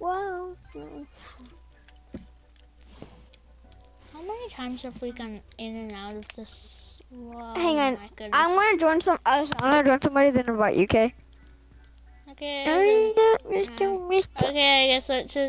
Whoa. How many times have we gone in and out of this? Whoa, Hang on. I'm gonna join some. I'm gonna join somebody. Then invite you. Okay. Okay. okay, I guess let's just